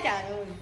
你是假的吧